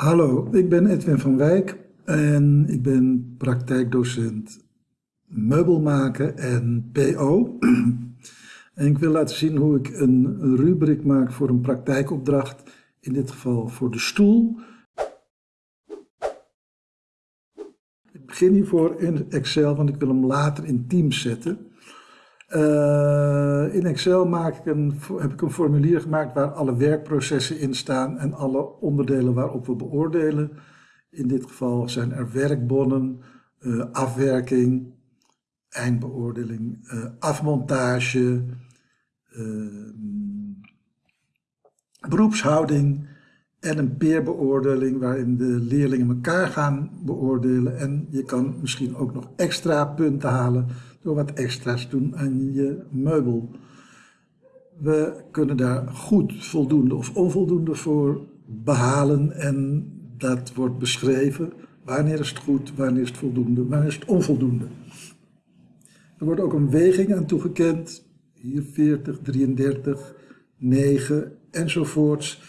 Hallo, ik ben Edwin van Wijk en ik ben praktijkdocent meubelmaken en PO. En ik wil laten zien hoe ik een rubriek maak voor een praktijkopdracht, in dit geval voor de stoel. Ik begin hiervoor in Excel, want ik wil hem later in Teams zetten. Uh, in Excel maak ik een, heb ik een formulier gemaakt waar alle werkprocessen in staan en alle onderdelen waarop we beoordelen. In dit geval zijn er werkbonnen, uh, afwerking, eindbeoordeling, uh, afmontage, beroepshouding en een peerbeoordeling waarin de leerlingen elkaar gaan beoordelen. En je kan misschien ook nog extra punten halen door wat extra's te doen aan je meubel. We kunnen daar goed voldoende of onvoldoende voor behalen en dat wordt beschreven. Wanneer is het goed, wanneer is het voldoende, wanneer is het onvoldoende. Er wordt ook een weging aan toegekend. Hier 40, 33, 9 enzovoorts.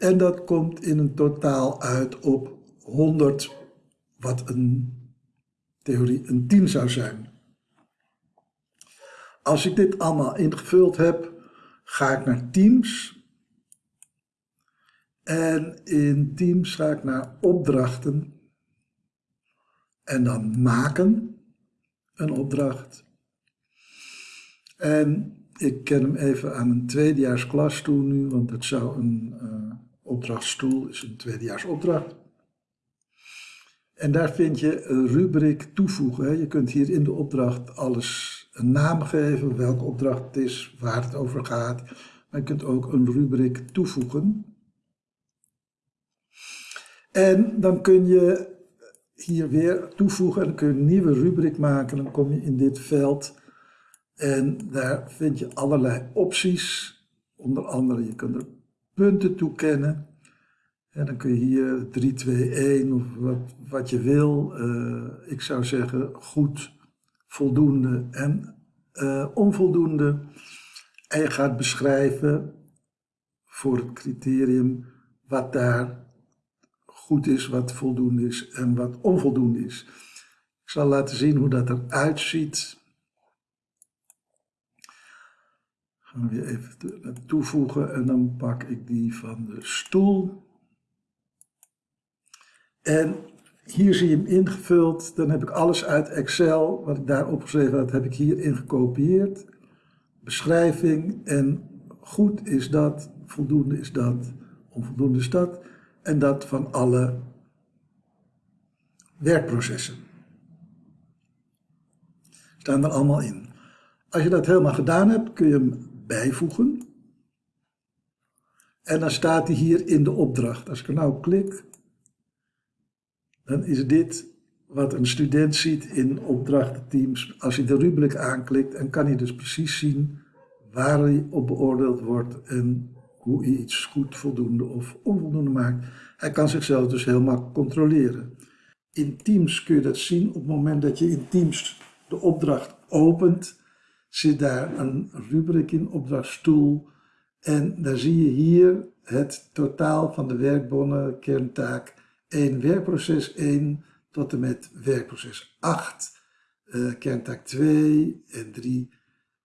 En dat komt in een totaal uit op 100, wat een theorie een 10 zou zijn. Als ik dit allemaal ingevuld heb, ga ik naar Teams. En in Teams ga ik naar opdrachten. En dan maken een opdracht. En ik ken hem even aan een tweedejaars klas toe nu, want het zou een uh, opdrachtstoel is een tweedejaars opdracht. En daar vind je een rubriek toevoegen. Je kunt hier in de opdracht alles een naam geven, welke opdracht het is, waar het over gaat. Maar je kunt ook een rubriek toevoegen. En dan kun je hier weer toevoegen en dan kun je een nieuwe rubriek maken. Dan kom je in dit veld en daar vind je allerlei opties. Onder andere, je kunt er punten toekennen. En dan kun je hier 3, 2, 1 of wat, wat je wil. Uh, ik zou zeggen goed voldoende en uh, onvoldoende. En je gaat beschrijven voor het criterium wat daar goed is, wat voldoende is en wat onvoldoende is. Ik zal laten zien hoe dat eruit ziet. Gaan we weer even toevoegen en dan pak ik die van de stoel. En hier zie je hem ingevuld. Dan heb ik alles uit Excel, wat ik daar opgeschreven had, heb ik hier ingekopieerd. Beschrijving en goed is dat, voldoende is dat, onvoldoende is dat. En dat van alle werkprocessen. Staan er allemaal in. Als je dat helemaal gedaan hebt, kun je hem bijvoegen. En dan staat hij hier in de opdracht. Als ik er nou klik, dan is dit wat een student ziet in opdrachtenteams. Als hij de rubriek aanklikt, dan kan hij dus precies zien waar hij op beoordeeld wordt en hoe hij iets goed, voldoende of onvoldoende maakt. Hij kan zichzelf dus helemaal controleren. In Teams kun je dat zien op het moment dat je in Teams de opdracht opent, zit daar een rubriek in, opdrachtstoel. En daar zie je hier het totaal van de werkbonnen, kerntaak 1 werkproces 1 tot en met werkproces 8, uh, eh, kerntaak 2 en 3.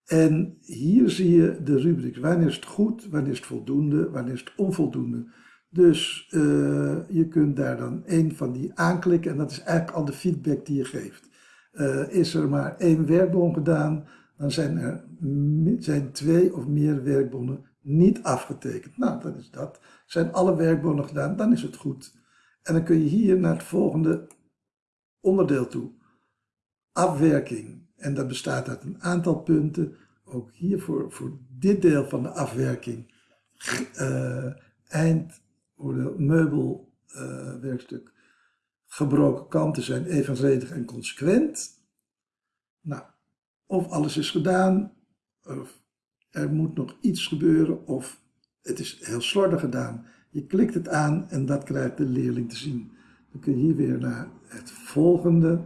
En hier zie je de rubriek. Wanneer is het goed, wanneer is het voldoende, wanneer is het onvoldoende. Dus uh, je kunt daar dan één van die aanklikken en dat is eigenlijk al de feedback die je geeft. Uh, is er maar één werkbon gedaan, dan zijn er zijn twee of meer werkbonnen niet afgetekend. Nou, dat is dat. Zijn alle werkbonnen gedaan, dan is het goed. En dan kun je hier naar het volgende onderdeel toe. Afwerking. En dat bestaat uit een aantal punten. Ook hier voor, voor dit deel van de afwerking. Uh, eind meubelwerkstuk. Uh, gebroken kanten zijn evenredig en consequent. Nou, of alles is gedaan, of er moet nog iets gebeuren, of het is heel slordig gedaan. Je klikt het aan en dat krijgt de leerling te zien. Dan kun je hier weer naar het volgende.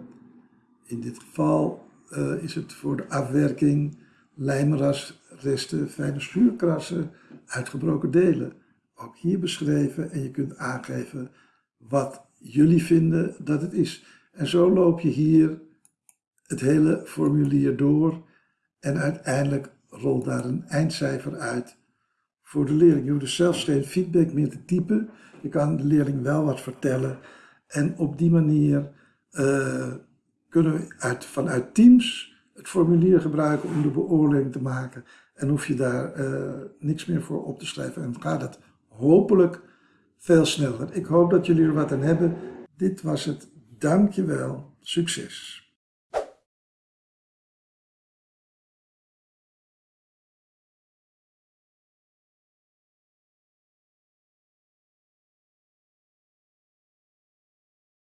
In dit geval uh, is het voor de afwerking lijmrasresten, fijne schuurkrassen, uitgebroken delen. ook hier beschreven en je kunt aangeven wat jullie vinden dat het is. En zo loop je hier het hele formulier door en uiteindelijk rolt daar een eindcijfer uit voor de leerling. Je hoeft dus zelfs geen feedback meer te typen. Je kan de leerling wel wat vertellen. En op die manier uh, kunnen we uit, vanuit Teams het formulier gebruiken om de beoordeling te maken. En hoef je daar uh, niks meer voor op te schrijven. En gaat het hopelijk veel sneller. Ik hoop dat jullie er wat aan hebben. Dit was het. Dankjewel. Succes.